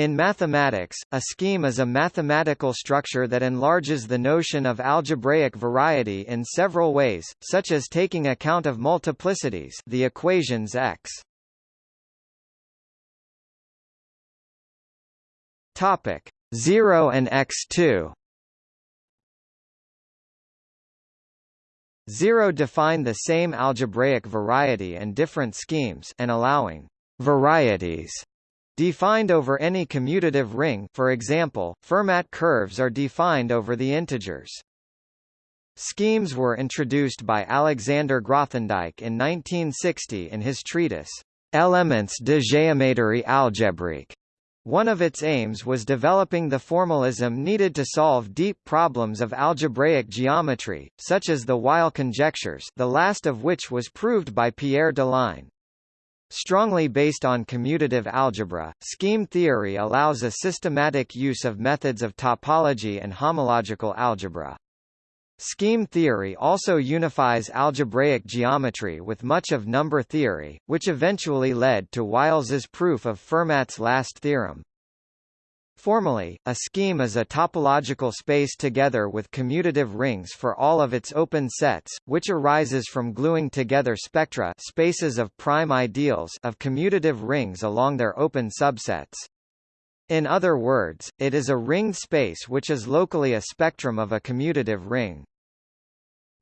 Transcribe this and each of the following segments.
In mathematics, a scheme is a mathematical structure that enlarges the notion of algebraic variety in several ways, such as taking account of multiplicities the equations x. Topic 0 and x2 0 define the same algebraic variety and different schemes and allowing varieties defined over any commutative ring for example, Fermat curves are defined over the integers. Schemes were introduced by Alexander Grothendieck in 1960 in his treatise, Elements de géométrie algébrique. One of its aims was developing the formalism needed to solve deep problems of algebraic geometry, such as the Weil conjectures the last of which was proved by Pierre Deligne. Strongly based on commutative algebra, scheme theory allows a systematic use of methods of topology and homological algebra. Scheme theory also unifies algebraic geometry with much of number theory, which eventually led to Wiles's proof of Fermat's last theorem. Formally, a scheme is a topological space together with commutative rings for all of its open sets, which arises from gluing together spectra spaces of prime ideals of commutative rings along their open subsets. In other words, it is a ringed space which is locally a spectrum of a commutative ring.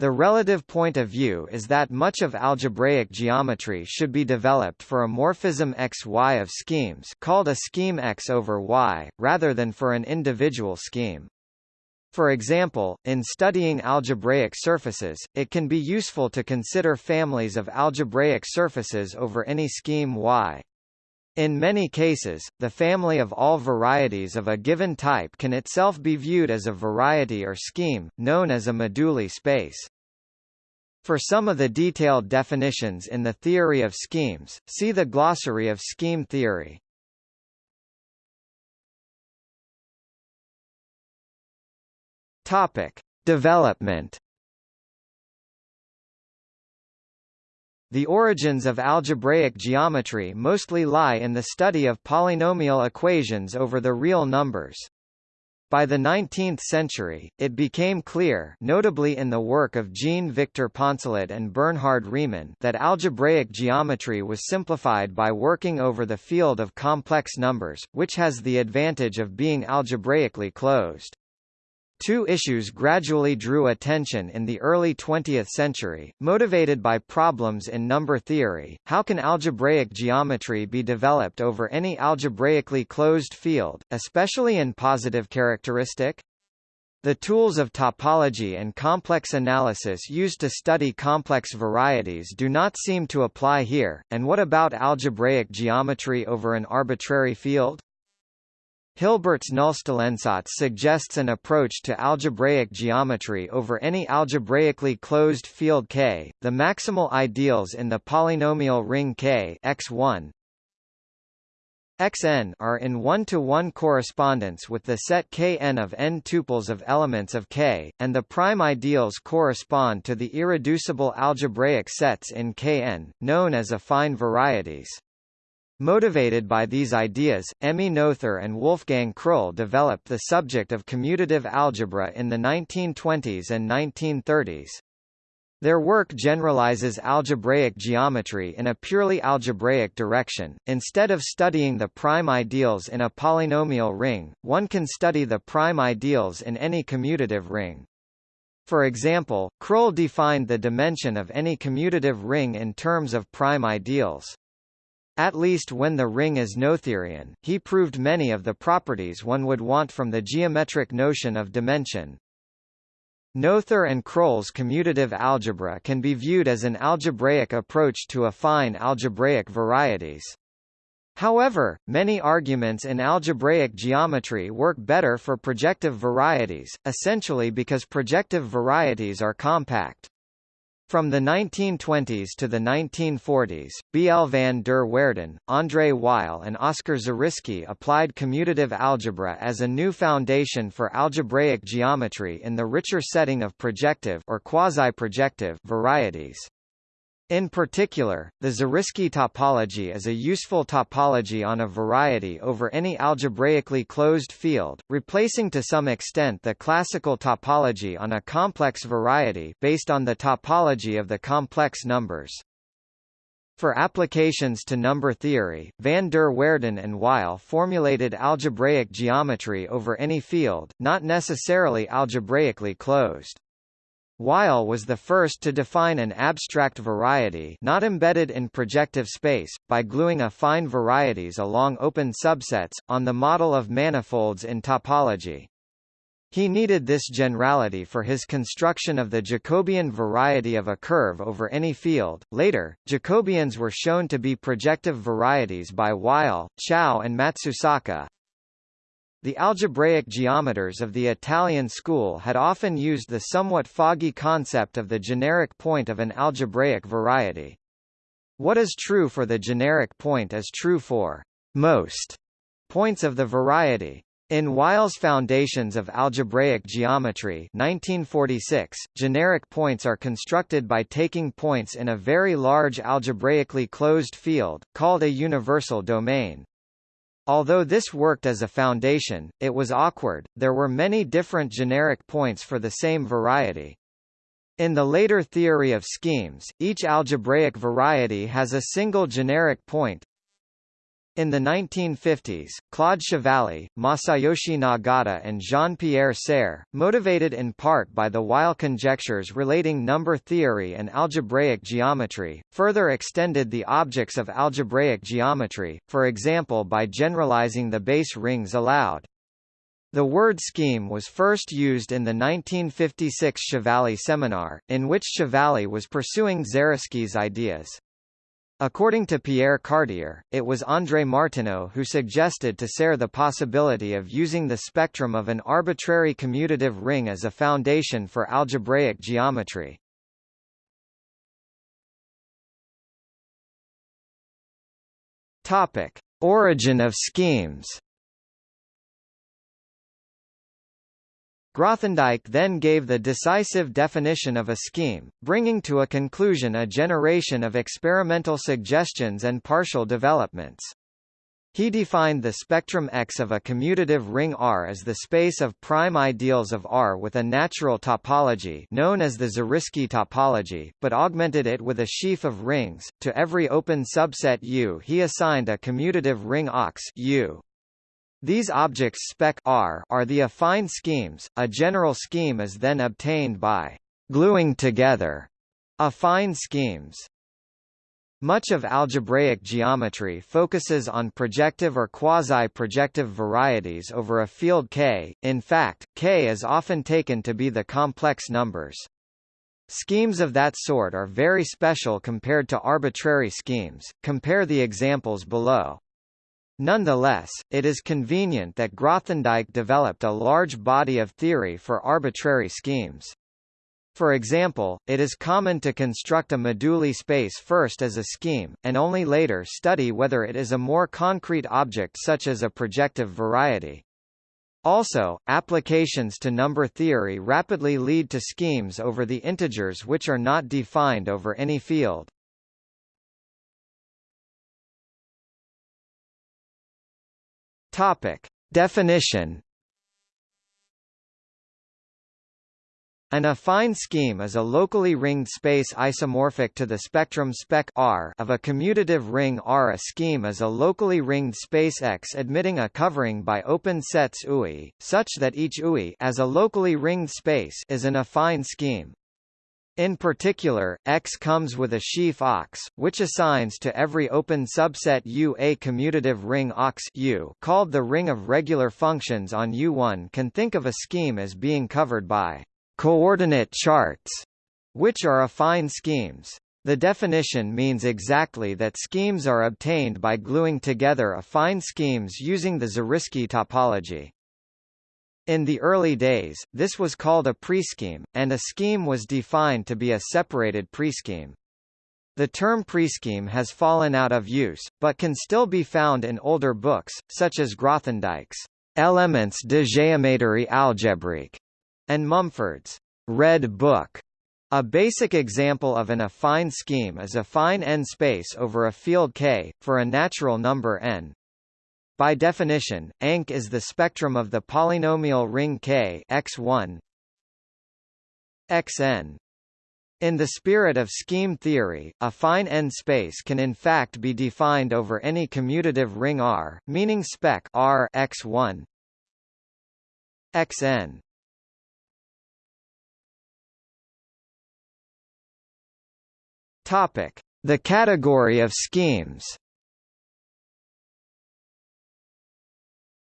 The relative point of view is that much of algebraic geometry should be developed for a morphism X-Y of schemes called a scheme X over Y, rather than for an individual scheme. For example, in studying algebraic surfaces, it can be useful to consider families of algebraic surfaces over any scheme Y. In many cases, the family of all varieties of a given type can itself be viewed as a variety or scheme, known as a moduli space. For some of the detailed definitions in the theory of schemes, see the glossary of scheme theory. Topic: Development The origins of algebraic geometry mostly lie in the study of polynomial equations over the real numbers. By the 19th century, it became clear notably in the work of Jean-Victor Poncelet and Bernhard Riemann that algebraic geometry was simplified by working over the field of complex numbers, which has the advantage of being algebraically closed. Two issues gradually drew attention in the early 20th century, motivated by problems in number theory. How can algebraic geometry be developed over any algebraically closed field, especially in positive characteristic? The tools of topology and complex analysis used to study complex varieties do not seem to apply here, and what about algebraic geometry over an arbitrary field? Hilbert's Nullstellensatz suggests an approach to algebraic geometry over any algebraically closed field K, the maximal ideals in the polynomial ring K x1 xn are in one-to-one -one correspondence with the set Kn of n tuples of elements of K, and the prime ideals correspond to the irreducible algebraic sets in Kn, known as affine varieties. Motivated by these ideas, Emmy Noether and Wolfgang Krull developed the subject of commutative algebra in the 1920s and 1930s. Their work generalizes algebraic geometry in a purely algebraic direction. Instead of studying the prime ideals in a polynomial ring, one can study the prime ideals in any commutative ring. For example, Krull defined the dimension of any commutative ring in terms of prime ideals. At least when the ring is Noetherian, he proved many of the properties one would want from the geometric notion of dimension. Noether and Krull's commutative algebra can be viewed as an algebraic approach to affine algebraic varieties. However, many arguments in algebraic geometry work better for projective varieties, essentially because projective varieties are compact. From the 1920s to the 1940s, B. L. van der Waerden, André Weil and Oscar Zariski applied commutative algebra as a new foundation for algebraic geometry in the richer setting of projective or quasi-projective varieties. In particular, the Zariski topology is a useful topology on a variety over any algebraically closed field, replacing to some extent the classical topology on a complex variety based on the topology of the complex numbers. For applications to number theory, van der Waerden and Weil formulated algebraic geometry over any field, not necessarily algebraically closed. Weil was the first to define an abstract variety not embedded in projective space, by gluing affine varieties along open subsets, on the model of manifolds in topology. He needed this generality for his construction of the Jacobian variety of a curve over any field. Later, Jacobians were shown to be projective varieties by Weil, Chow and Matsusaka. The algebraic geometers of the Italian school had often used the somewhat foggy concept of the generic point of an algebraic variety. What is true for the generic point is true for most points of the variety. In Weil's Foundations of Algebraic Geometry 1946, generic points are constructed by taking points in a very large algebraically closed field, called a universal domain. Although this worked as a foundation, it was awkward, there were many different generic points for the same variety. In the later theory of schemes, each algebraic variety has a single generic point, in the 1950s, Claude Chevalley, Masayoshi Nagata and Jean-Pierre Serre, motivated in part by the Weil conjectures relating number theory and algebraic geometry, further extended the objects of algebraic geometry, for example by generalizing the base rings allowed. The word scheme was first used in the 1956 Chevalley seminar, in which Chevalley was pursuing Zariski's ideas. According to Pierre Cartier, it was André Martineau who suggested to Serre the possibility of using the spectrum of an arbitrary commutative ring as a foundation for algebraic geometry. Topic: Origin of schemes. Grothendieck then gave the decisive definition of a scheme, bringing to a conclusion a generation of experimental suggestions and partial developments. He defined the spectrum X of a commutative ring R as the space of prime ideals of R with a natural topology known as the Zariski topology, but augmented it with a sheaf of rings. To every open subset U he assigned a commutative ring OX U. These objects spec R are the affine schemes. A general scheme is then obtained by gluing together affine schemes. Much of algebraic geometry focuses on projective or quasi-projective varieties over a field K, in fact, K is often taken to be the complex numbers. Schemes of that sort are very special compared to arbitrary schemes, compare the examples below. Nonetheless, it is convenient that Grothendieck developed a large body of theory for arbitrary schemes. For example, it is common to construct a moduli space first as a scheme, and only later study whether it is a more concrete object such as a projective variety. Also, applications to number theory rapidly lead to schemes over the integers which are not defined over any field. Topic. Definition An affine scheme is a locally ringed space isomorphic to the spectrum spec R of a commutative ring R. A scheme is a locally ringed space X admitting a covering by open sets UI, such that each UI as a locally ringed space is an affine scheme. In particular, X comes with a sheaf OX, which assigns to every open subset U a commutative ring OX U called the ring of regular functions on U1 can think of a scheme as being covered by coordinate charts, which are affine schemes. The definition means exactly that schemes are obtained by gluing together affine schemes using the Zariski topology. In the early days, this was called a prescheme, and a scheme was defined to be a separated prescheme. The term prescheme has fallen out of use, but can still be found in older books, such as Grothendieck's Elements de géométrie algébrique and Mumford's Red Book. A basic example of an affine scheme is affine n space over a field K, for a natural number n. By definition, ANC is the spectrum of the polynomial ring K x1 xn. In the spirit of scheme theory, affine n space can in fact be defined over any commutative ring R, meaning spec R x1 xn. Topic: The category of schemes.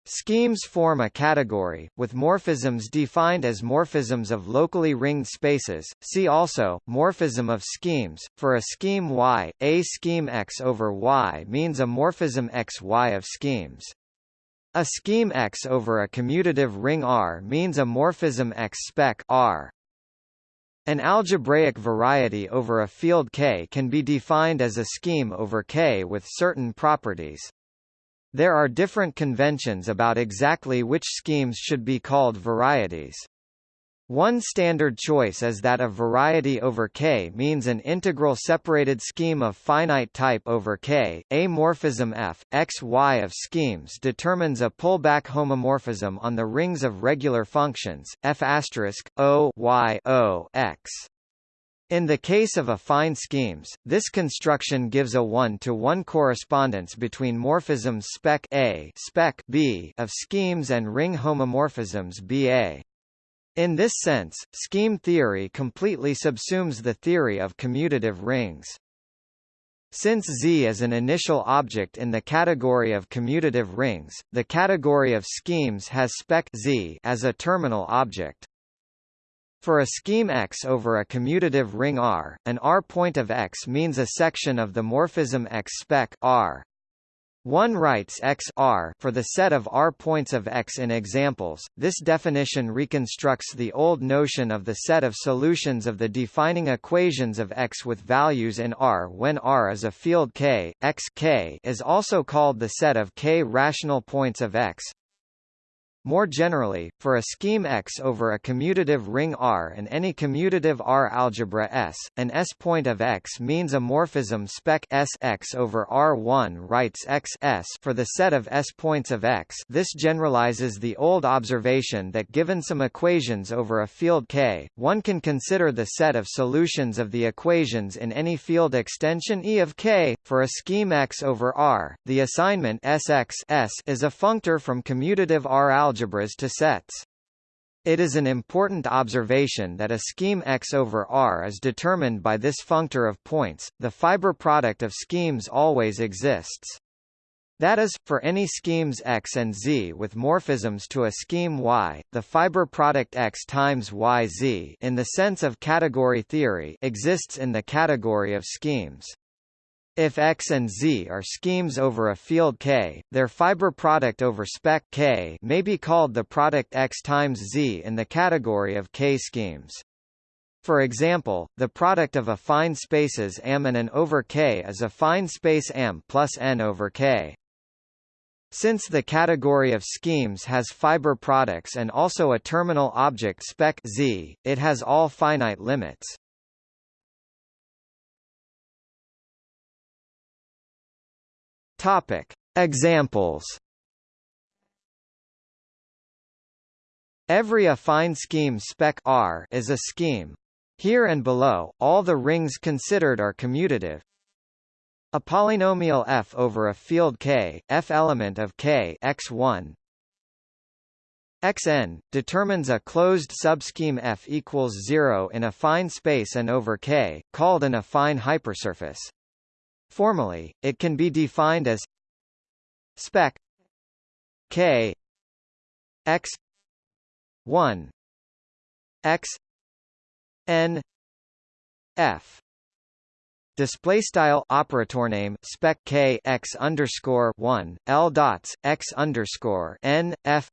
Schemes form a category, with morphisms defined as morphisms of locally ringed spaces. See also, morphism of schemes. For a scheme Y, a scheme X over Y means a morphism XY of schemes. A scheme X over a commutative ring R means a morphism X spec R. An algebraic variety over a field K can be defined as a scheme over K with certain properties. There are different conventions about exactly which schemes should be called varieties. One standard choice is that a variety over K means an integral separated scheme of finite type over K. A morphism F, X, Y of schemes determines a pullback homomorphism on the rings of regular functions, F O Y O X. In the case of affine schemes, this construction gives a one-to-one -one correspondence between morphisms spec A spec B of schemes and ring homomorphisms BA. In this sense, scheme theory completely subsumes the theory of commutative rings. Since Z is an initial object in the category of commutative rings, the category of schemes has spec Z as a terminal object. For a scheme X over a commutative ring R, an R point of X means a section of the morphism X spec R. One writes X R for the set of R points of X in examples. This definition reconstructs the old notion of the set of solutions of the defining equations of X with values in R when R is a field K. X K is also called the set of K rational points of X. More generally, for a scheme X over a commutative ring R and any commutative R algebra S, an S point of X means a morphism spec S X over R1 writes X S for the set of S points of X. This generalizes the old observation that given some equations over a field K, one can consider the set of solutions of the equations in any field extension E of K. For a scheme X over R, the assignment Sx S is a functor from commutative R algebra algebras to sets. It is an important observation that a scheme X over R is determined by this functor of points, the fiber product of schemes always exists. That is, for any schemes X and Z with morphisms to a scheme Y, the fiber product X times YZ in the sense of category theory exists in the category of schemes. If X and Z are schemes over a field K, their fiber product over spec K may be called the product X times Z in the category of K schemes. For example, the product of affine spaces M and N over K is affine space M plus N over K. Since the category of schemes has fiber products and also a terminal object spec Z, it has all finite limits. Topic: Examples. Every affine scheme spec R is a scheme. Here and below, all the rings considered are commutative. A polynomial f over a field K, f element of K x1 xn determines a closed subscheme f equals 0 in affine space and over K, called an affine hypersurface. Formally, it can be defined as spec k x 1 x n f. Display style operator name spec k x underscore 1 l dots x underscore n f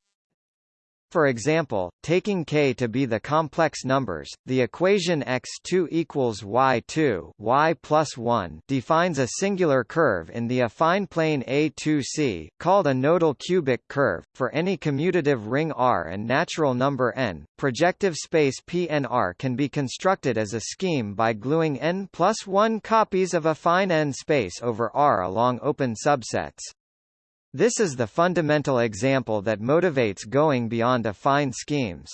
For example, taking k to be the complex numbers, the equation x2 equals y2 y plus 1 defines a singular curve in the affine plane A2C, called a nodal cubic curve, for any commutative ring R and natural number n. Projective space PNR can be constructed as a scheme by gluing n plus 1 copies of affine n space over R along open subsets. This is the fundamental example that motivates going beyond affine schemes.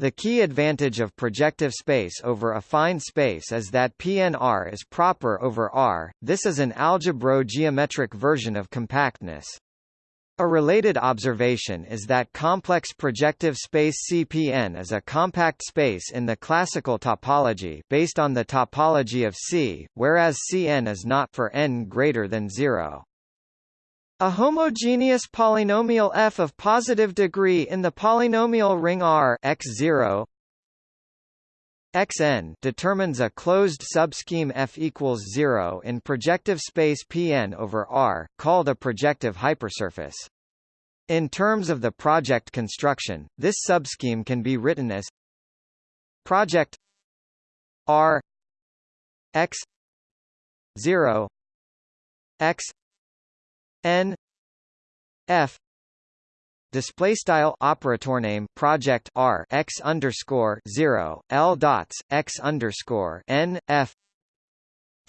The key advantage of projective space over affine space is that PNR is proper over R, this is an algebro-geometric version of compactness. A related observation is that complex projective space CPN is a compact space in the classical topology based on the topology of C, whereas Cn is not for n greater than 0. A homogeneous polynomial f of positive degree in the polynomial ring R x0 Xn determines a closed subscheme F equals 0 in projective space Pn over R, called a projective hypersurface. In terms of the project construction, this subscheme can be written as project R x 0 x n f display style operator name project r x underscore zero l dots x underscore n f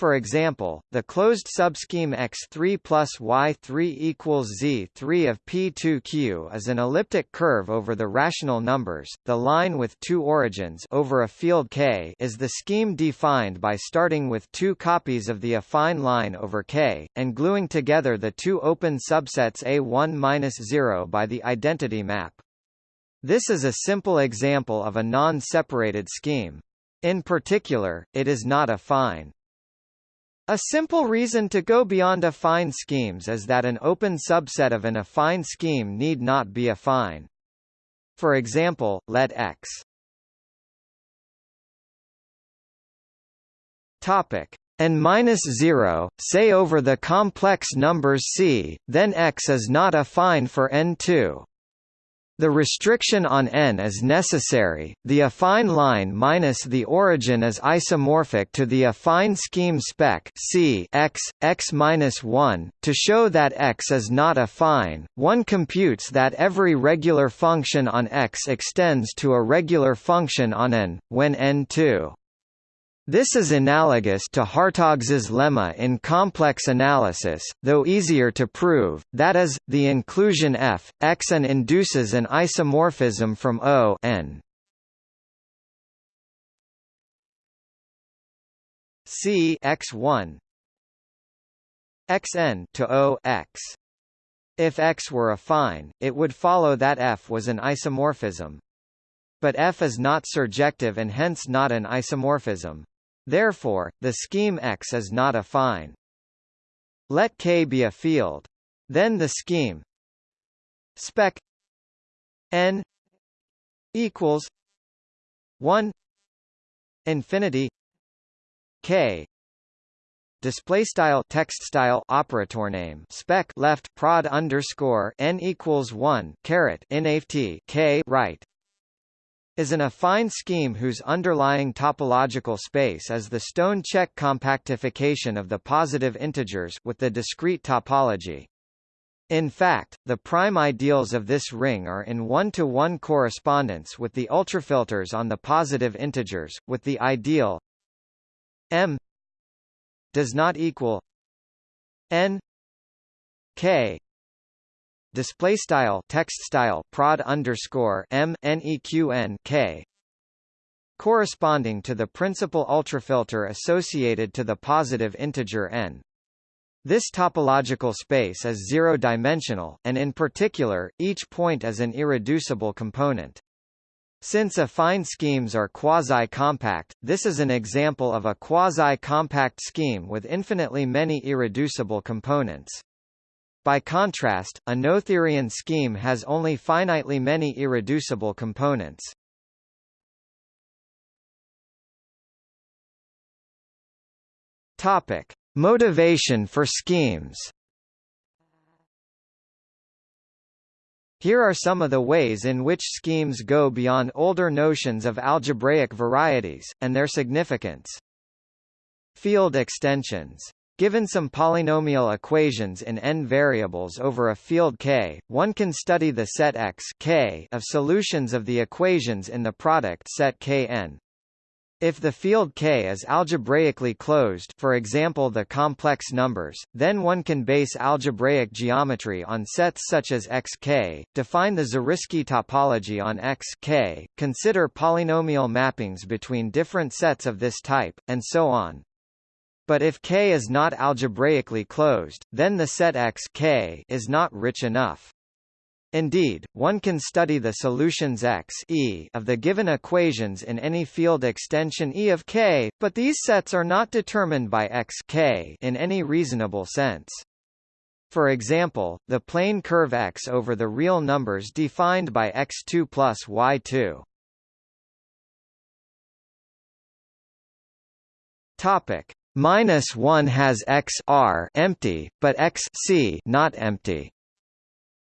for example, the closed subscheme X3 plus Y3 equals Z3 of P2Q is an elliptic curve over the rational numbers. The line with two origins over a field K is the scheme defined by starting with two copies of the affine line over K, and gluing together the two open subsets A1-0 by the identity map. This is a simple example of a non-separated scheme. In particular, it is not affine. A simple reason to go beyond affine schemes is that an open subset of an affine scheme need not be affine. For example, let X topic n minus 0, say over the complex numbers C, then X is not affine for n2. The restriction on n is necessary. The affine line minus the origin is isomorphic to the affine scheme spec C x x minus 1. To show that x is not affine, one computes that every regular function on x extends to a regular function on n when n2. This is analogous to Hartogs's lemma in complex analysis, though easier to prove, that is, the inclusion f, x and induces an isomorphism from O n. C x1 xn to O x. If x were affine, it would follow that f was an isomorphism. But f is not surjective and hence not an isomorphism. Therefore, the scheme X is not affine. Let K be a field. Then the scheme spec n equals 1 infinity K display style text style operator name spec left prod underscore n equals 1 caret nft k right is an affine scheme whose underlying topological space is the stone-Čech compactification of the positive integers with the discrete topology. In fact, the prime ideals of this ring are in one-to-one -one correspondence with the ultrafilters on the positive integers, with the ideal m does not equal n k display style text style prod underscore k corresponding to the principal ultrafilter associated to the positive integer n. This topological space is zero-dimensional, and in particular, each point is an irreducible component. Since affine schemes are quasi-compact, this is an example of a quasi-compact scheme with infinitely many irreducible components. By contrast, a Noetherian scheme has only finitely many irreducible components. Topic: Motivation for schemes. Here are some of the ways in which schemes go beyond older notions of algebraic varieties, and their significance. Field extensions. Given some polynomial equations in n variables over a field K, one can study the set X K of solutions of the equations in the product set Kn. If the field K is algebraically closed for example the complex numbers, then one can base algebraic geometry on sets such as Xk, define the Zariski topology on Xk, consider polynomial mappings between different sets of this type, and so on. But if K is not algebraically closed, then the set X K is not rich enough. Indeed, one can study the solutions X e of the given equations in any field extension E of K, but these sets are not determined by X K in any reasonable sense. For example, the plane curve X over the real numbers defined by X2 plus Y2. Topic minus 1 has X R empty, but X C not empty.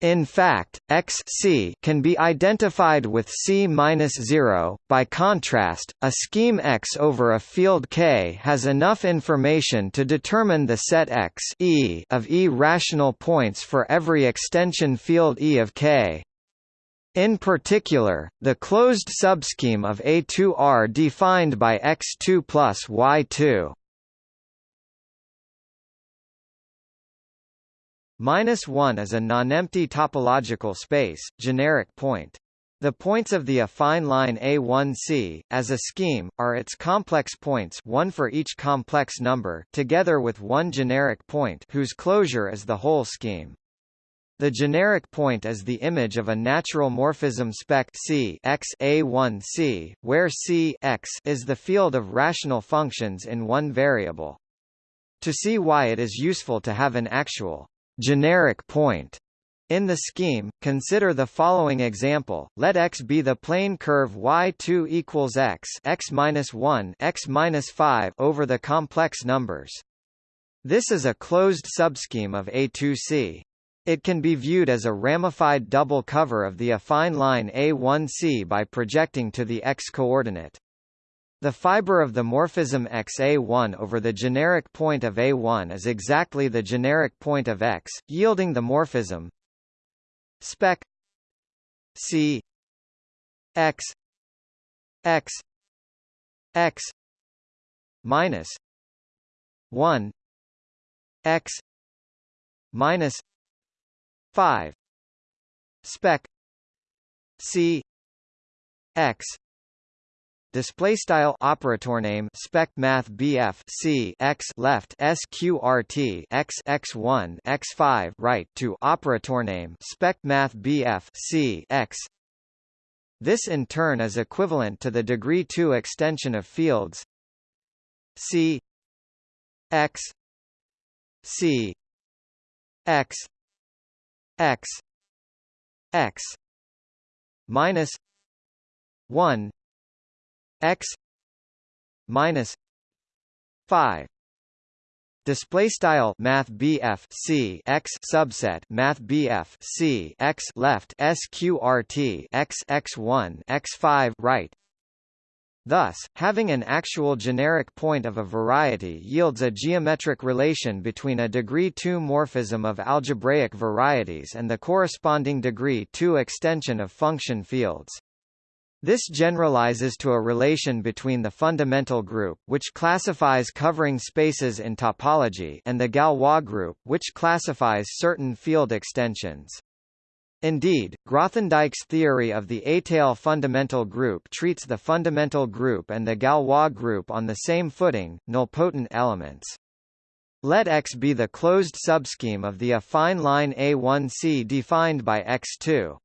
In fact, Xc can be identified with C-0. By contrast, a scheme X over a field K has enough information to determine the set X e of E rational points for every extension field E of K. In particular, the closed subscheme of A2R defined by X2 plus Y2 Minus 1 is a nonempty topological space, generic point. The points of the affine line A1C, as a scheme, are its complex points one for each complex number together with one generic point whose closure is the whole scheme. The generic point is the image of a natural morphism spec C x A1C, where C x is the field of rational functions in one variable. To see why it is useful to have an actual generic point in the scheme, consider the following example. Let x be the plane curve y2 equals x x minus 1 x minus 5 over the complex numbers. This is a closed subscheme of A2C. It can be viewed as a ramified double cover of the affine line A1C by projecting to the x-coordinate. The fiber of the morphism xa1 over the generic point of A1 is exactly the generic point of X, yielding the morphism. Spec C X X X minus 1 X minus 5 spec C X display style operator name spec math BF C x left sqrt x x1 x5 right to operator name spec math BF C x. This in turn is equivalent to the degree 2 extension of fields C x C x x x minus 1 x minus 5 display style math BF C x subset math BF C x left sqrt x x1 x5 right Thus, having an actual generic point of a variety yields a geometric relation between a degree 2 morphism of algebraic varieties and the corresponding degree 2 extension of function fields. This generalizes to a relation between the fundamental group, which classifies covering spaces in topology and the Galois group, which classifies certain field extensions. Indeed, Grothendieck's theory of the étale fundamental group treats the fundamental group and the Galois group on the same footing, nilpotent elements. Let X be the closed subscheme of the affine line A1C defined by X2.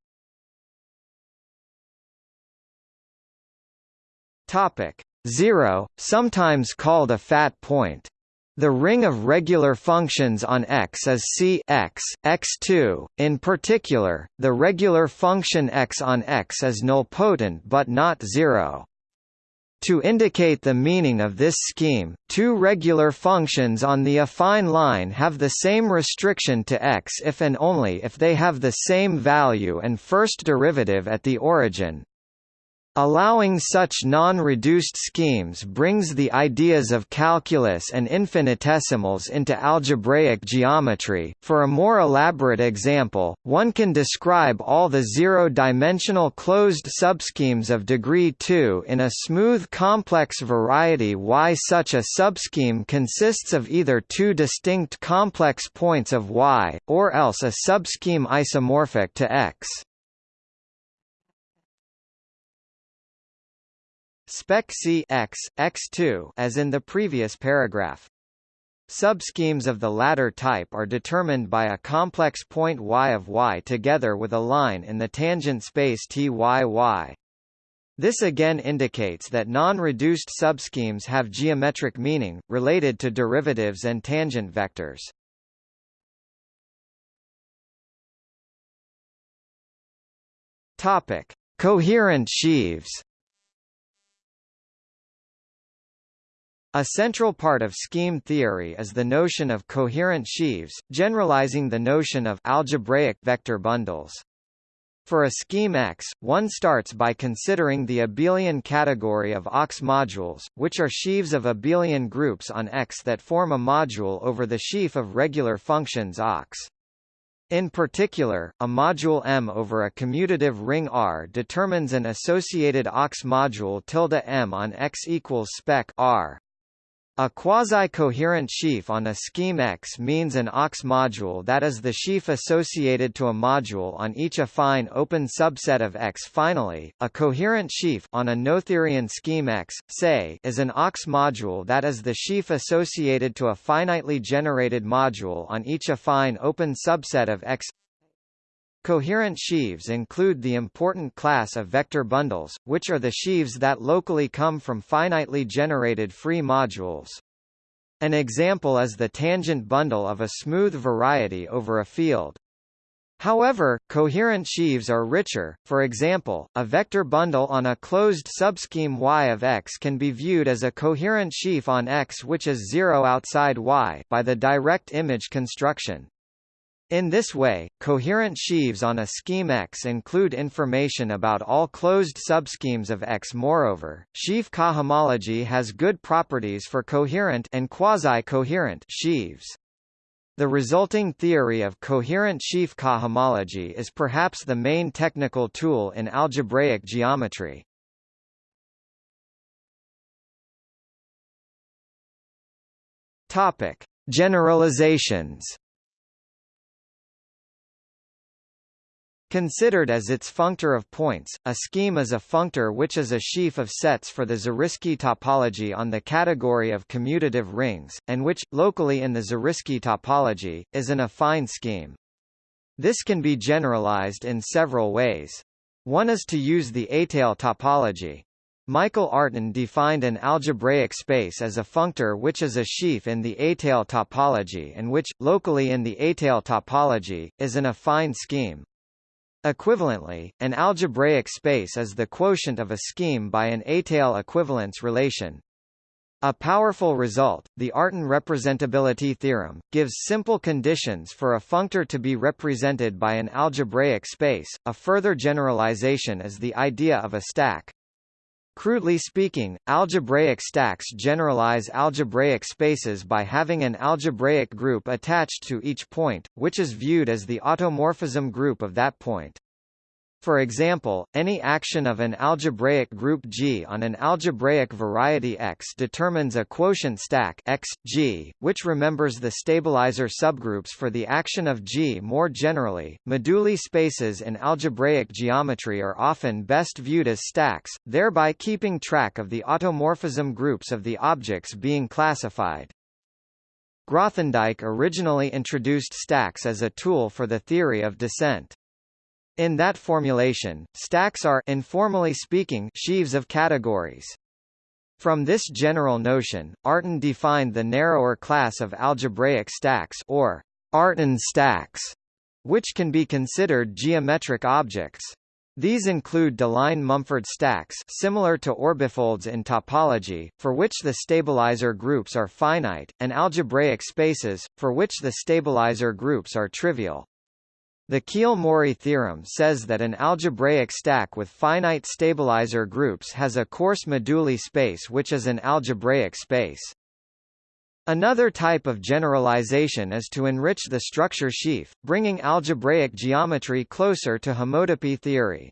Topic 0, sometimes called a fat point. The ring of regular functions on X is C x, x2. In particular, the regular function x on X is nilpotent but not zero. To indicate the meaning of this scheme, two regular functions on the affine line have the same restriction to x if and only if they have the same value and first derivative at the origin, Allowing such non-reduced schemes brings the ideas of calculus and infinitesimals into algebraic geometry. For a more elaborate example, one can describe all the zero-dimensional closed subschemes of degree 2 in a smooth complex variety Y. Such a subscheme consists of either two distinct complex points of Y, or else a subscheme isomorphic to X. Spec C X, X2 as in the previous paragraph. Subschemes of the latter type are determined by a complex point y of y together with a line in the tangent space Tyy. This again indicates that non-reduced subschemes have geometric meaning, related to derivatives and tangent vectors. Topic: Coherent sheaves. A central part of scheme theory is the notion of coherent sheaves, generalizing the notion of algebraic vector bundles. For a scheme X, one starts by considering the abelian category of OX modules, which are sheaves of abelian groups on X that form a module over the sheaf of regular functions OX. In particular, a module M over a commutative ring R determines an associated OX module tilde M on X equals spec R. A quasi-coherent sheaf on a scheme X means an OX module that is the sheaf associated to a module on each affine open subset of X. Finally, a coherent sheaf on a Noetherian scheme X, say, is an OX module that is the sheaf associated to a finitely generated module on each affine open subset of X. Coherent sheaves include the important class of vector bundles, which are the sheaves that locally come from finitely generated free modules. An example is the tangent bundle of a smooth variety over a field. However, coherent sheaves are richer, for example, a vector bundle on a closed subscheme Y of X can be viewed as a coherent sheaf on X which is zero outside Y by the direct image construction. In this way, coherent sheaves on a scheme X include information about all closed subschemes of X. Moreover, sheaf cohomology has good properties for coherent and quasi-coherent sheaves. The resulting theory of coherent sheaf cohomology is perhaps the main technical tool in algebraic geometry. Topic: Generalizations Considered as its functor of points, a scheme is a functor which is a sheaf of sets for the Zariski topology on the category of commutative rings, and which, locally in the Zariski topology, is an affine scheme. This can be generalized in several ways. One is to use the étale topology. Michael Artin defined an algebraic space as a functor which is a sheaf in the étale topology and which, locally in the étale topology, is an affine scheme. Equivalently, an algebraic space is the quotient of a scheme by an étale equivalence relation. A powerful result, the Artin representability theorem, gives simple conditions for a functor to be represented by an algebraic space. A further generalization is the idea of a stack. Crudely speaking, algebraic stacks generalize algebraic spaces by having an algebraic group attached to each point, which is viewed as the automorphism group of that point. For example, any action of an algebraic group G on an algebraic variety X determines a quotient stack X, G, which remembers the stabilizer subgroups for the action of G more generally. Moduli spaces in algebraic geometry are often best viewed as stacks, thereby keeping track of the automorphism groups of the objects being classified. Grothendieck originally introduced stacks as a tool for the theory of descent. In that formulation, stacks are informally speaking sheaves of categories. From this general notion, Artin defined the narrower class of algebraic stacks or Artin stacks, which can be considered geometric objects. These include Deligne-Mumford stacks similar to orbifolds in topology, for which the stabilizer groups are finite, and algebraic spaces, for which the stabilizer groups are trivial. The Keel-Mori theorem says that an algebraic stack with finite stabilizer groups has a coarse moduli space which is an algebraic space. Another type of generalization is to enrich the structure sheaf, bringing algebraic geometry closer to homotopy theory.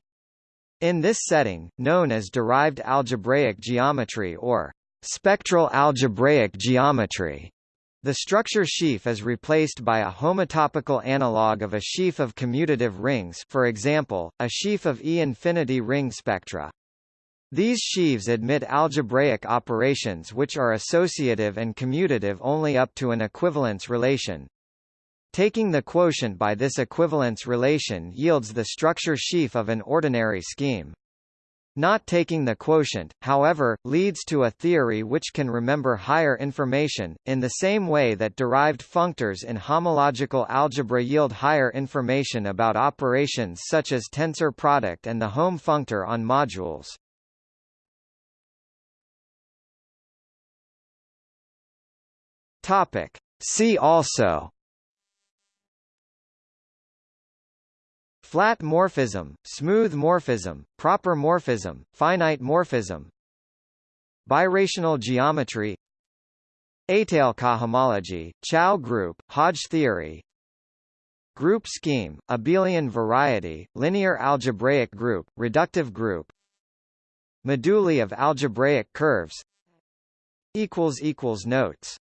In this setting, known as derived algebraic geometry or spectral algebraic geometry, the structure sheaf is replaced by a homotopical analog of a sheaf of commutative rings for example, a sheaf of E-infinity ring spectra. These sheaves admit algebraic operations which are associative and commutative only up to an equivalence relation. Taking the quotient by this equivalence relation yields the structure sheaf of an ordinary scheme. Not taking the quotient, however, leads to a theory which can remember higher information, in the same way that derived functors in homological algebra yield higher information about operations such as tensor product and the Hom functor on modules. Topic. See also Flat morphism, smooth morphism, proper morphism, finite morphism. Birational geometry. Étale cohomology, Chow group, Hodge theory. Group scheme, abelian variety, linear algebraic group, reductive group. Moduli of algebraic curves. Notes